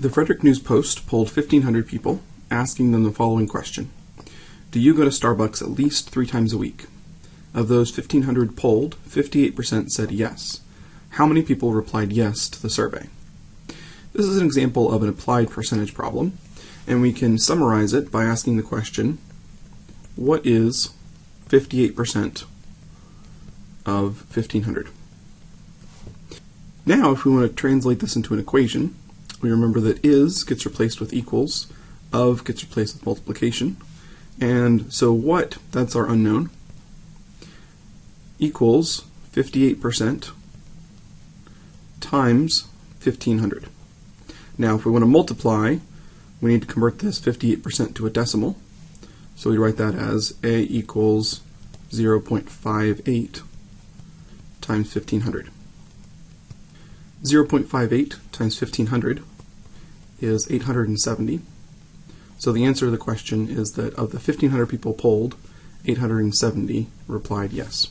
The Frederick News Post polled 1,500 people, asking them the following question Do you go to Starbucks at least three times a week? Of those 1,500 polled, 58% said yes. How many people replied yes to the survey? This is an example of an applied percentage problem, and we can summarize it by asking the question What is 58% of 1,500? Now, if we want to translate this into an equation, we remember that is gets replaced with equals, of gets replaced with multiplication, and so what, that's our unknown, equals 58% times 1500. Now if we want to multiply, we need to convert this 58% to a decimal. So we write that as a equals 0.58 times 1500. 0.58 times 1500 is 870. So the answer to the question is that of the 1500 people polled, 870 replied yes.